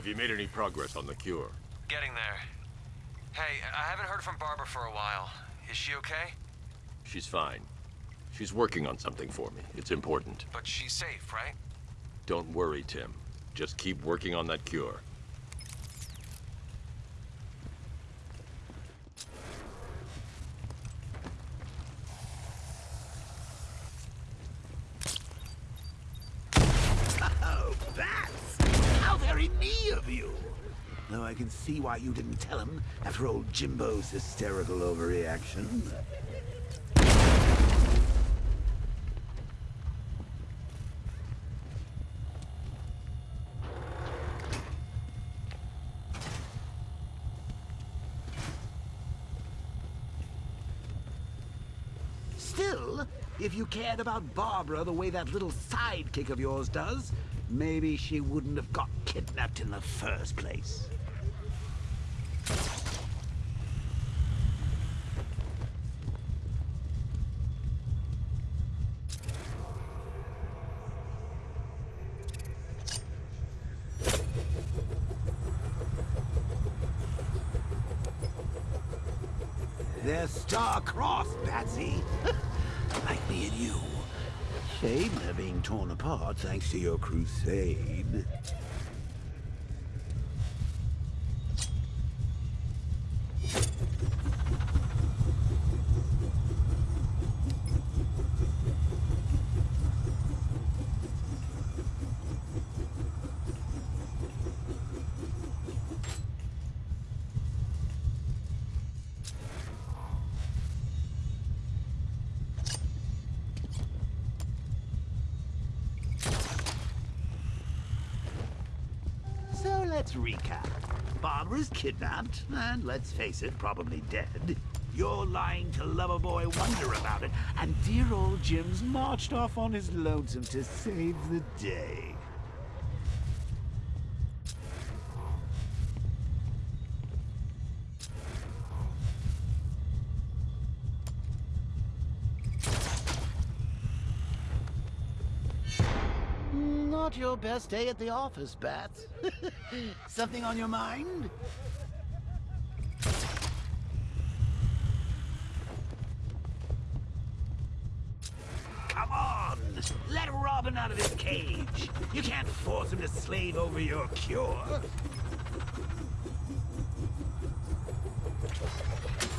Have you made any progress on the cure? Getting there. Hey, I haven't heard from Barbara for a while. Is she okay? She's fine. She's working on something for me. It's important. But she's safe, right? Don't worry, Tim. Just keep working on that cure. Oh, bats! How very me of you! Though I can see why you didn't tell him after old Jimbo's hysterical overreaction. Still, if you cared about Barbara the way that little sidekick of yours does, maybe she wouldn't have got kidnapped in the first place. They're star-crossed, Batsy. like me and you. Shame they're being torn apart thanks to your crusade. Let's recap. Barbara's kidnapped, and let's face it, probably dead. You're lying to Loverboy Wonder about it, and dear old Jim's marched off on his lonesome to save the day. Your best day at the office, Bats. Something on your mind? Come on! Let Robin out of his cage! You can't force him to slave over your cure!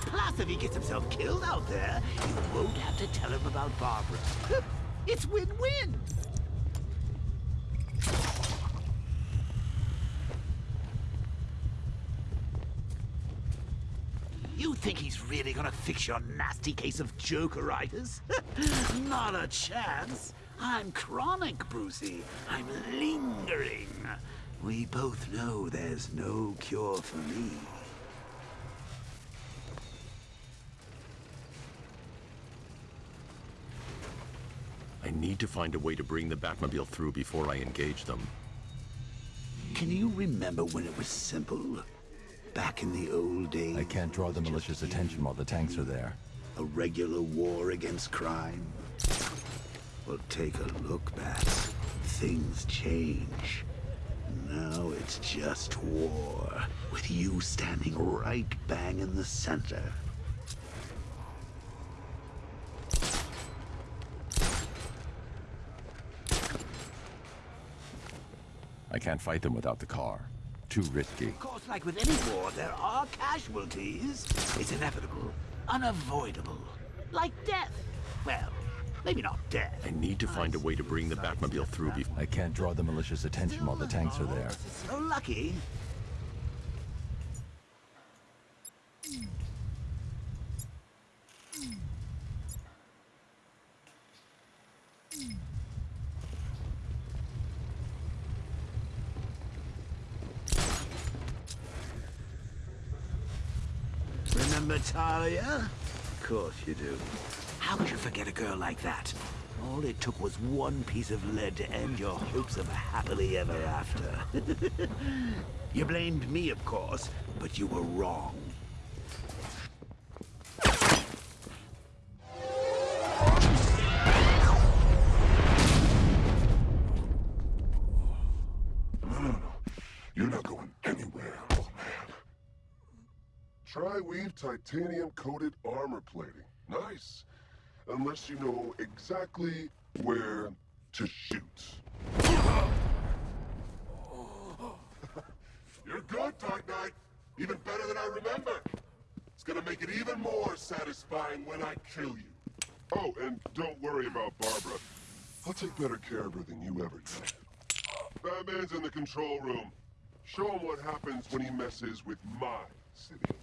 Plus, if he gets himself killed out there, you won't have to tell him about Barbara. It's win-win! You think he's really gonna fix your nasty case of jokeritis? Not a chance. I'm chronic, Brucey. I'm lingering. We both know there's no cure for me. I need to find a way to bring the Batmobile through before I engage them. Can you remember when it was simple? Back in the old days? I can't draw the militia's attention while the tanks are there. A regular war against crime? Well, take a look, Bats. Things change. Now it's just war, with you standing right bang in the center. I can't fight them without the car. Too risky. Of course, like with any war, there are casualties. It's inevitable, unavoidable. Like death. Well, maybe not death. I need to find a way to bring the Batmobile through before... I can't draw the militia's attention while the tanks are there. So lucky. Oh, Remember Talia? Of course you do. How could you forget a girl like that? All it took was one piece of lead to end your hopes of a happily ever after. you blamed me, of course, but you were wrong. Titanium-coated armor plating. Nice. Unless you know exactly where to shoot. You're good, Dark Knight. Even better than I remember. It's gonna make it even more satisfying when I kill you. Oh, and don't worry about Barbara. I'll take better care of her than you ever did. Batman's in the control room. Show him what happens when he messes with my city.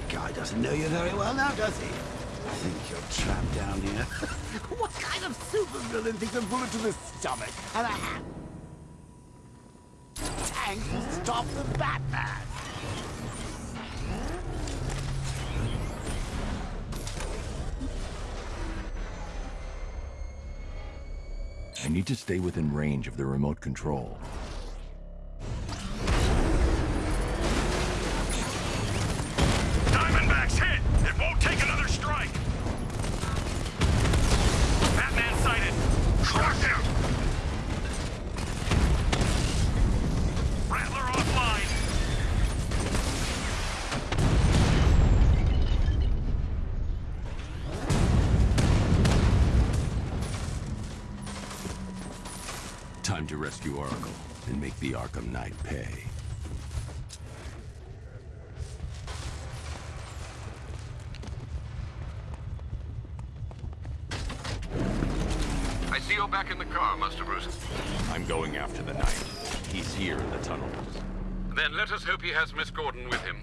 That guy doesn't know you very well now, does he? I think you're trapped down here? what kind of supervillain thinks a bullet to the stomach and a hand tank will stop the Batman? I need to stay within range of the remote control. You're back in the car, Master Bruce. I'm going after the Knight. He's here in the tunnels. Then let us hope he has Miss Gordon with him.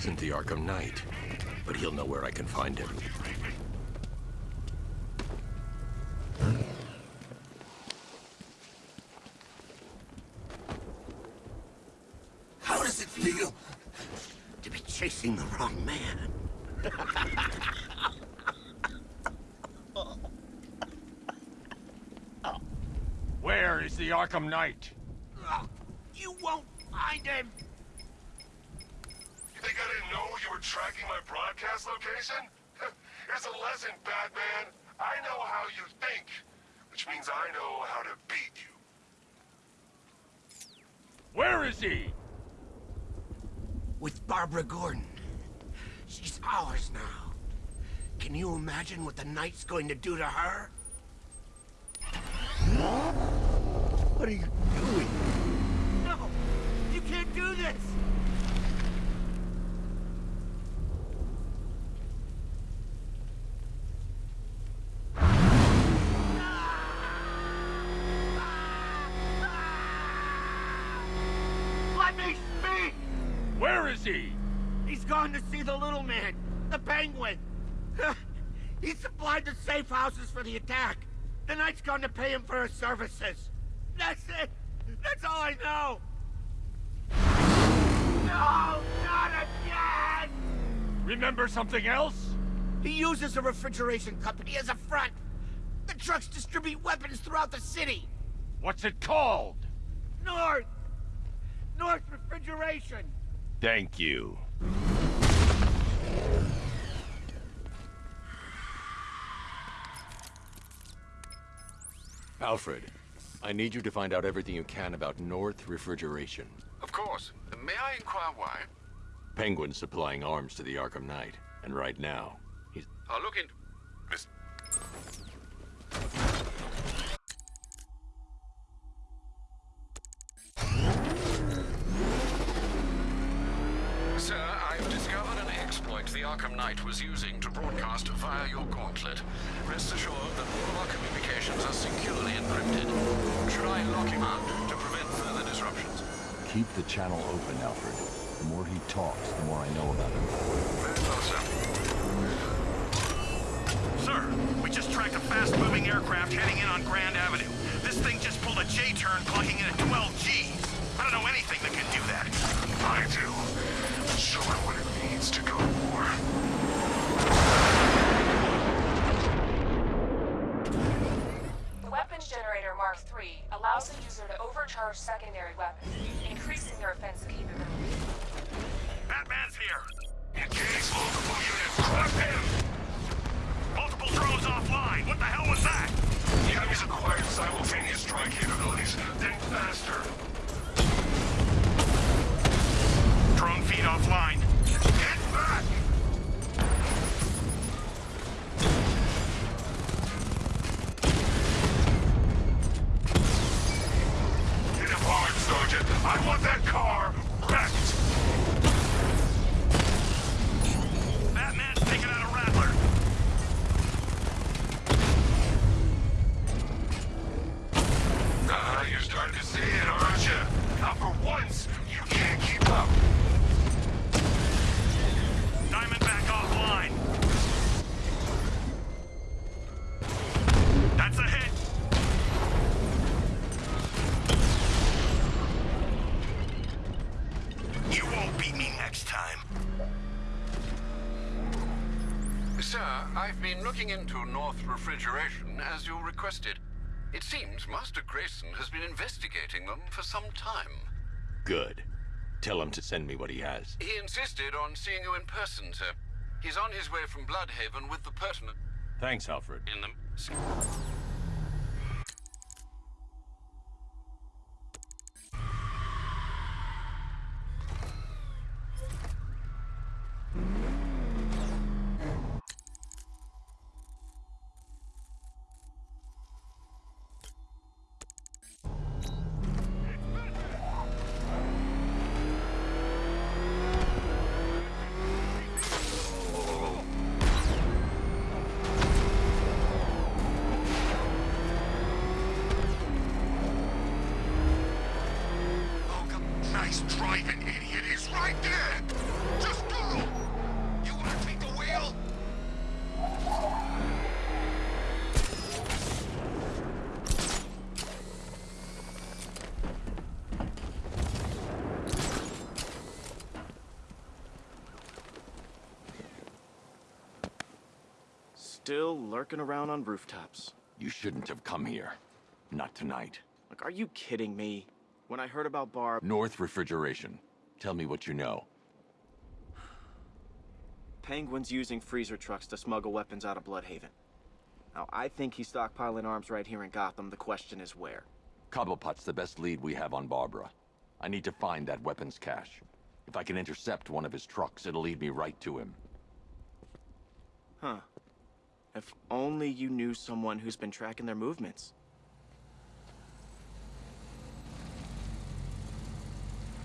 Isn't the Arkham Knight, but he'll know where I can find him. How does it feel to be chasing the wrong man? Where is the Arkham Knight? Ah, you won't find him! You think I didn't know you were tracking my broadcast location? Here's a lesson, Batman. I know how you think, which means I know how to beat you. Where is he? With Barbara Gordon. She's ours now. Can you imagine what the Knight's going to do to her? What are you doing? No! You can't do this! Safe houses for the attack. The knight's gone to pay him for his services. That's it. That's all I know. No, not again! Remember something else? He uses a refrigeration company as a front. The trucks distribute weapons throughout the city. What's it called? North! North Refrigeration! Thank you. Alfred, I need you to find out everything you can about North Refrigeration. Of course. May I inquire why? Penguin's supplying arms to the Arkham Knight, and right now, he's... I'll look into... Miss... Knight was using to broadcast via your gauntlet. Rest assured that all of our communications are securely encrypted. Should I lock him out to prevent further disruptions? Keep the channel open, Alfred. The more he talks, the more I know about him. Very well, sir. Sir, we just tracked a fast-moving aircraft heading in on Grand Avenue. This thing just pulled a J-turn clocking in at 12 Gs. I don't know anything that can do that. I do. Show it what it means to go to war. R3 allows the user to overcharge secondary weapons, increasing their offense capability. Batman's here! Engage multiple units! Crush him! Multiple drones offline! What the hell was that? The enemy's acquired simultaneous strike capabilities. Think faster! Drone feed offline. Sir, I've been looking into North Refrigeration as you requested. It seems Master Grayson has been investigating them for some time. Good. Tell him to send me what he has. He insisted on seeing you in person, sir. He's on his way from Blüdhaven with the pertinent Thanks, Alfred. in them. Still lurking around on rooftops. You shouldn't have come here. Not tonight. Like, are you kidding me? When I heard about Barb, North Refrigeration. Tell me what you know. Penguin's using freezer trucks to smuggle weapons out of Blüdhaven. Now, I think he's stockpiling arms right here in Gotham. The question is where. Cobblepot's the best lead we have on Barbara. I need to find that weapons cache. If I can intercept one of his trucks, it'll lead me right to him. Huh. If only you knew someone who's been tracking their movements.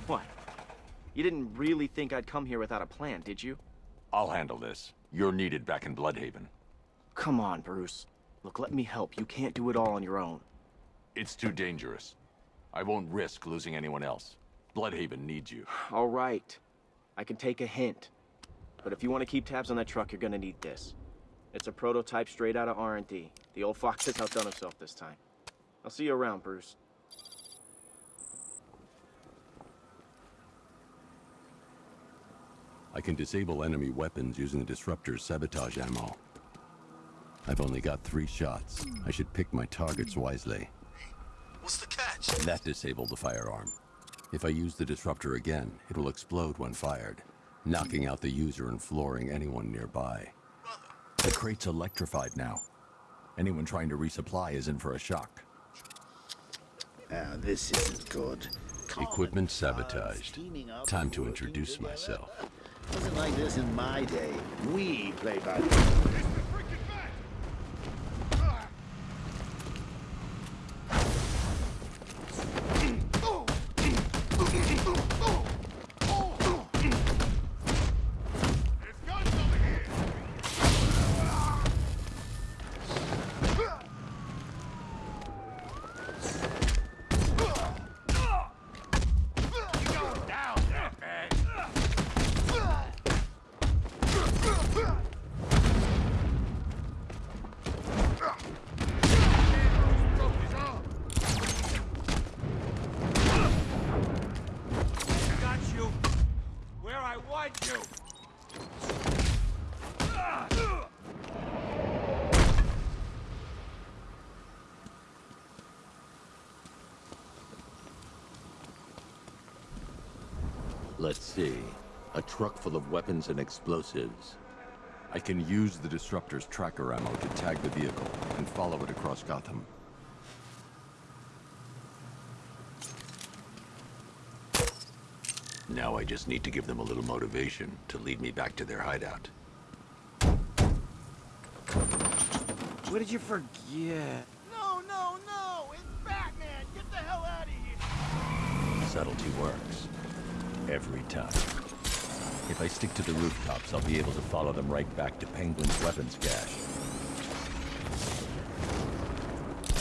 What? You didn't really think I'd come here without a plan, did you? I'll handle this. You're needed back in Blüdhaven. Come on, Bruce. Look, let me help. You can't do it all on your own. It's too dangerous. I won't risk losing anyone else. Blüdhaven needs you. All right. I can take a hint. But if you want to keep tabs on that truck, you're gonna need this. It's a prototype straight out of R&D. The old fox has outdone himself this time. I'll see you around, Bruce. I can disable enemy weapons using the disruptor's sabotage ammo. I've only got three shots. I should pick my targets wisely. What's the catch? That disabled the firearm. If I use the disruptor again, it will explode when fired, knocking out the user and flooring anyone nearby. The crate's electrified now. Anyone trying to resupply is in for a shock. Now, this isn't good. Equipment sabotaged. Time to introduce myself. Wasn't like this in my day. We play by Got you. Where I want you. Let's see. A truck full of weapons and explosives. I can use the Disruptor's tracker ammo to tag the vehicle and follow it across Gotham. Now I just need to give them a little motivation to lead me back to their hideout. What did you forget? No, no, no! It's Batman! Get the hell out of here! Subtlety works. Every time. If I stick to the rooftops, I'll be able to follow them right back to Penguin's weapons cache.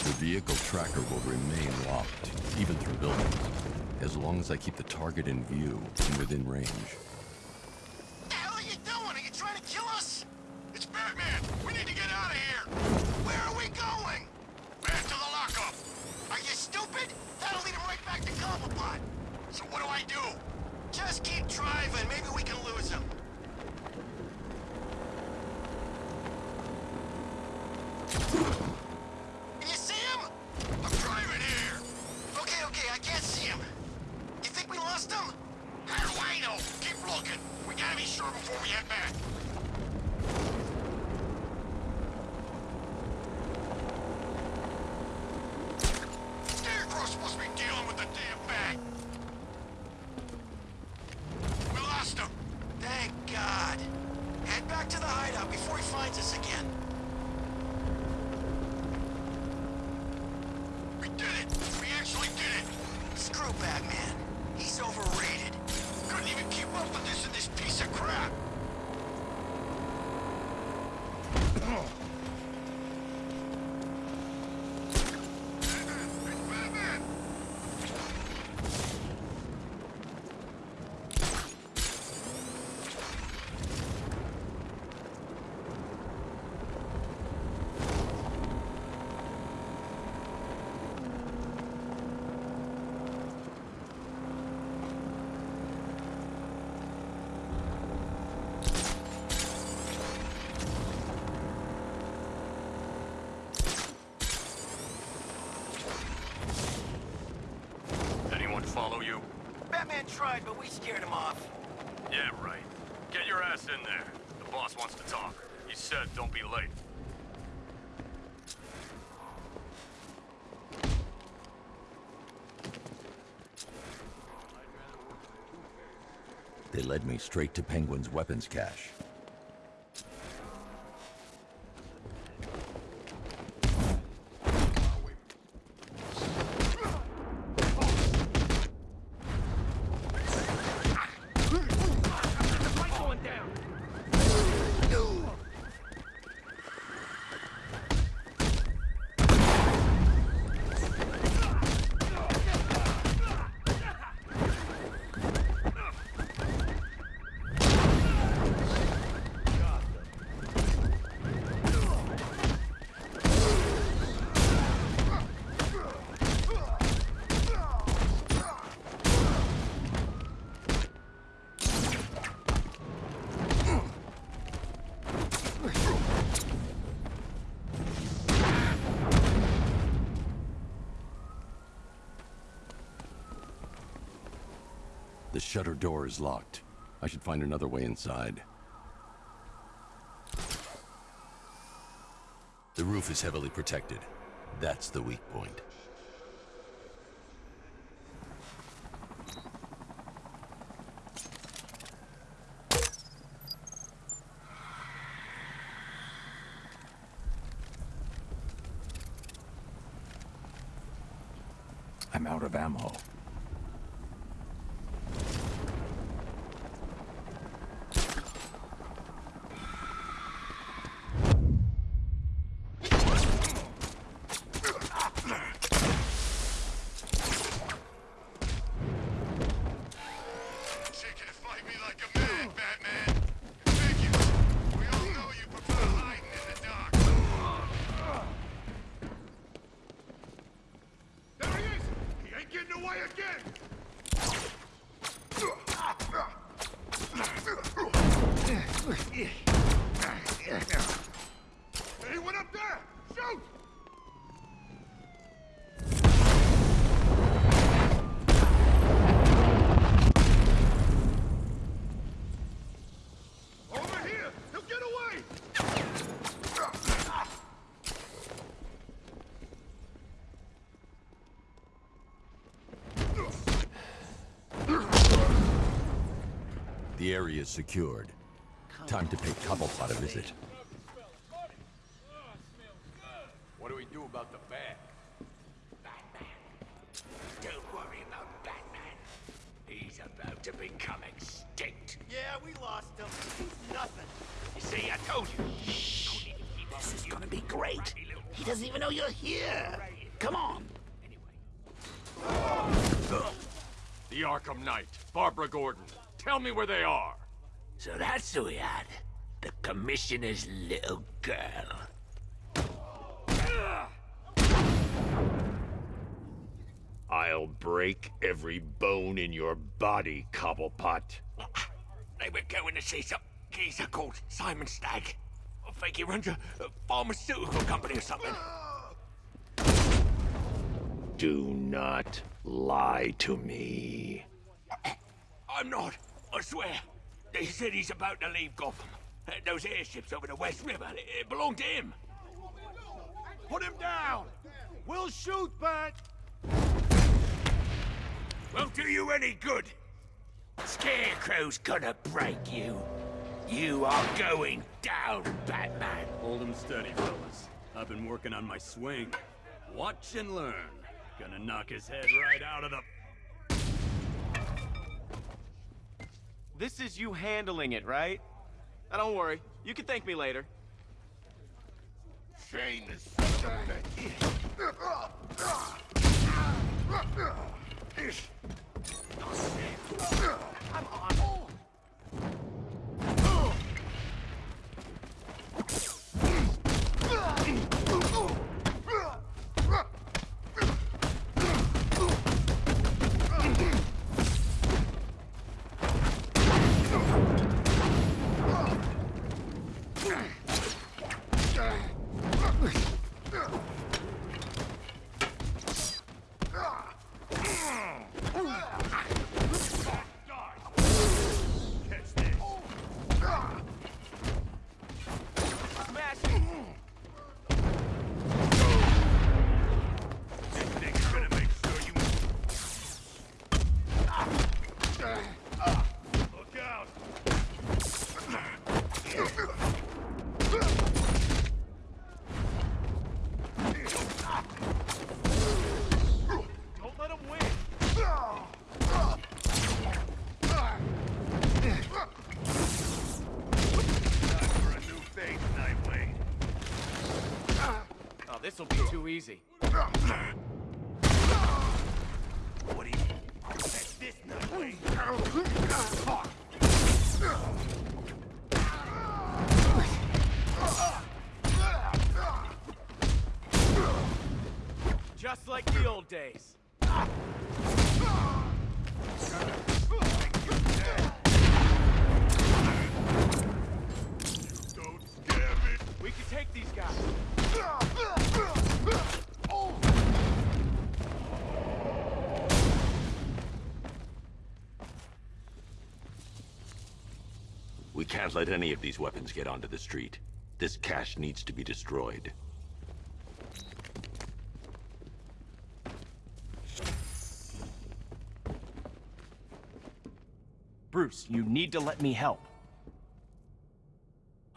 The vehicle tracker will remain locked, even through buildings, as long as I keep the target in view and within range. Led me straight to Penguin's weapons cache. The shutter door is locked. I should find another way inside. The roof is heavily protected. That's the weak point. I'm out of ammo. Take it and fight me like a man, Batman. Thank you. We all know you prefer hiding in the dark. There he is! He ain't getting away again! Anyone up there? Shoot! Area is secured. Time to pay Cobblepot a visit. What do we do about the bag? Don't worry about Batman. He's about to become extinct. Yeah, we lost him. He's nothing. You see, I told you. This is gonna be great. He doesn't even know you're here. Come on. Anyway. The Arkham Knight, Barbara Gordon. Tell me where they are. So that's who we had. The commissioner's little girl. I'll break every bone in your body, Cobblepot. They were going to see some geezer called Simon Stagg. I think he runs a, a pharmaceutical company or something. Do not lie to me. I'm not, I swear. They said he's about to leave Gotham. Uh, Those airships over the West River, it, it belonged to him. Put him down. We'll shoot, but Won't do you any good. Scarecrow's gonna break you. You are going down, Batman. Hold 'em steady, fellas. I've been working on my swing. Watch and learn. Gonna knock his head right out of the... This is you handling it, right? Now, don't worry. You can thank me later. Shane is I'm on. Smash it! Thing's gonna make sure you... Look out! Don't let him win. Time for a new face, Nightwing. Oh, this'll be too easy. What do you... That's this Nightwing. Just like the old days. We can take these guys. We can't let any of these weapons get onto the street. This cache needs to be destroyed. Bruce, you need to let me help.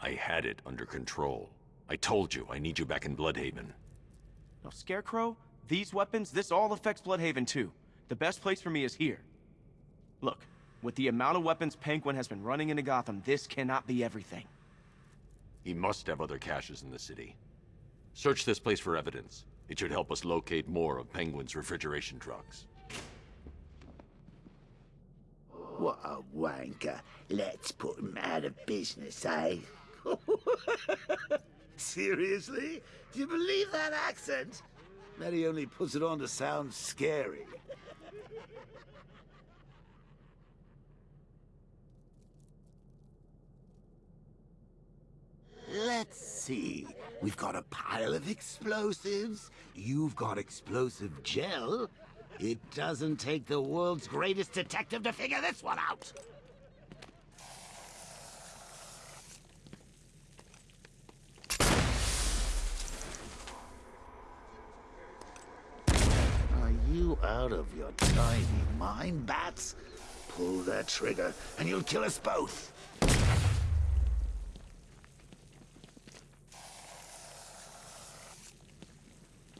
I had it under control. I told you, I need you back in Blüdhaven. Now, Scarecrow, these weapons, this all affects Blüdhaven too. The best place for me is here. Look, with the amount of weapons Penguin has been running into Gotham, this cannot be everything. He must have other caches in the city. Search this place for evidence. It should help us locate more of Penguin's refrigeration trucks. What a wanker. Let's put him out of business, eh? Seriously? Do you believe that accent? He only puts it on to sound scary. Let's see. We've got a pile of explosives. You've got explosive gel. It doesn't take the world's greatest detective to figure this one out. Are you out of your tiny mind, Bats? Pull that trigger, and you'll kill us both.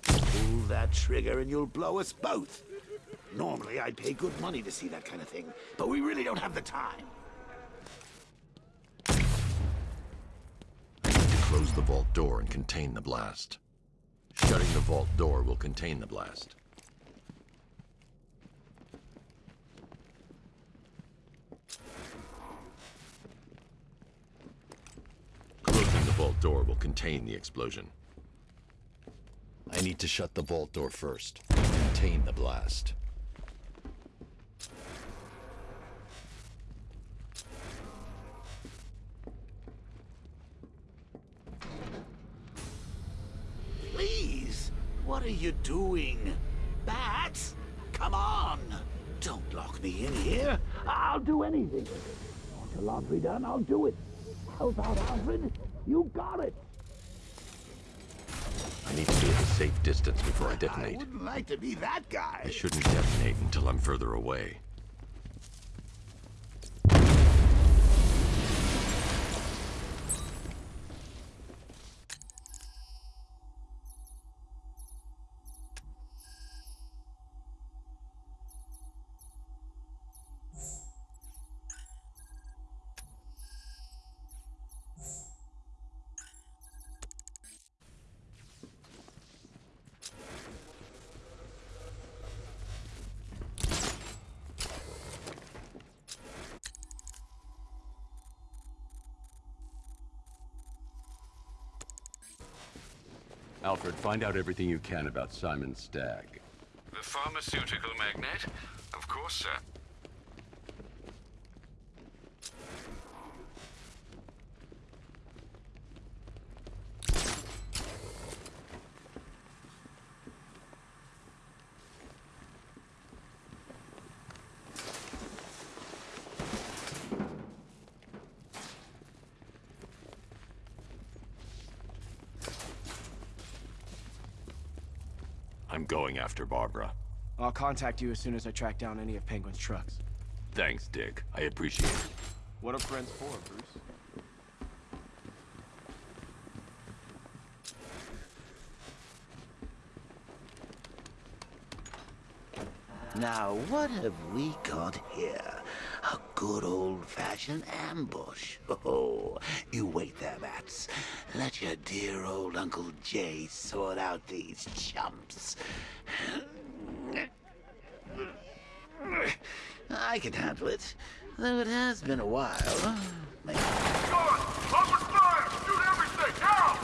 Pull that trigger, and you'll blow us both. Normally, I'd pay good money to see that kind of thing, but we really don't have the time. I need to close the vault door and contain the blast. Shutting the vault door will contain the blast. Closing the vault door will contain the explosion. I need to shut the vault door first. Contain the blast. Please, what are you doing? Bats? Come on! Don't lock me in here. I'll do anything. Want your laundry done? I'll do it. Help out, Alfred. You got it. I need to at a safe distance before I detonate. I wouldn't like to be that guy. I shouldn't detonate until I'm further away. Find out everything you can about Simon Stagg. The pharmaceutical magnate? Of course, sir. I'm going after Barbara. I'll contact you as soon as I track down any of Penguin's trucks. Thanks, Dick. I appreciate it. What are friends for, Bruce? Now, what have we got here? Good old-fashioned ambush. Oh, you wait there, Bats. Let your dear old Uncle Jay sort out these chumps. I can handle it, though it has been a while. Maybe Guard! Open fire! Shoot everything! Now!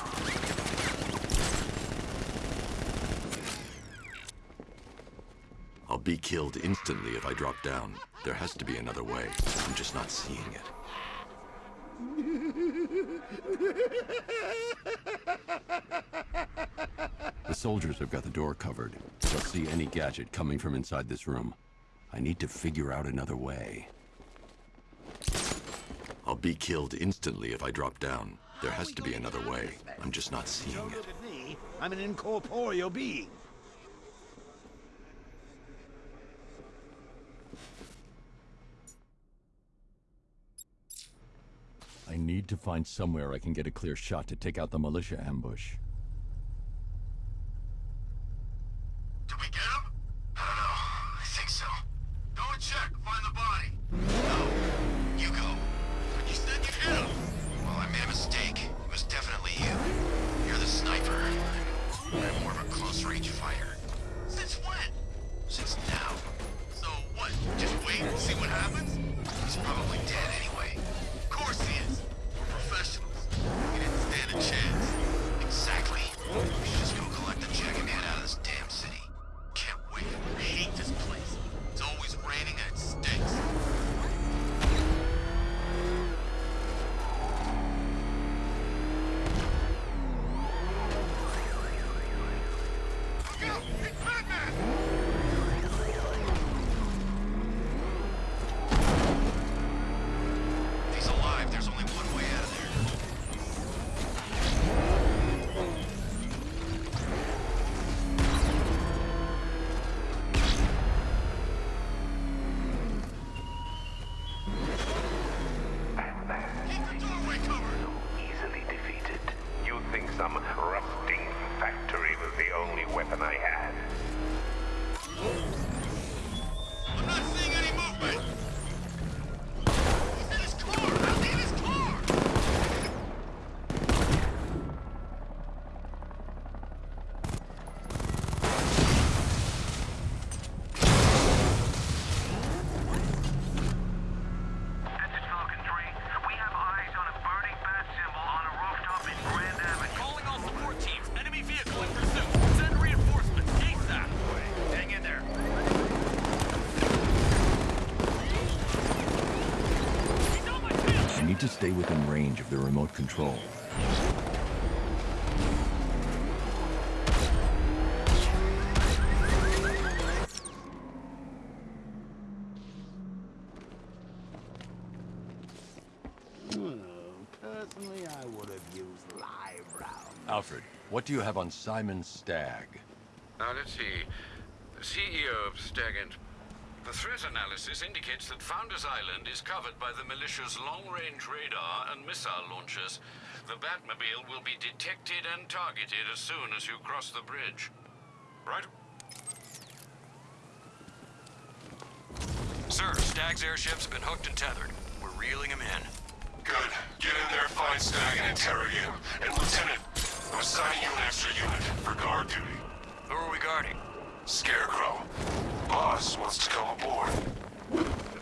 I'll be killed instantly if I drop down. There has to be another way. I'm just not seeing it. The soldiers have got the door covered. They'll see any gadget coming from inside this room. I need to figure out another way. I'll be killed instantly if I drop down. There has to be another way. I'm just not seeing it. I'm an incorporeal being. I need to find somewhere I can get a clear shot to take out the militia ambush. To stay within range of the remote control. Personally, I would have used live rounds. Alfred, what do you have on Simon Stagg? Now, let's see. CEO of Stagant. The threat analysis indicates that Founders Island is covered by the militia's long-range radar and missile launchers. The Batmobile will be detected and targeted as soon as you cross the bridge. Right? Sir, Stagg's airships have been hooked and tethered. We're reeling him in. Good. Get in there, find Stag, and interrogate him. And Lieutenant, I'm assigning you an extra unit for guard duty. Who are we guarding? Scarecrow boss wants to come aboard.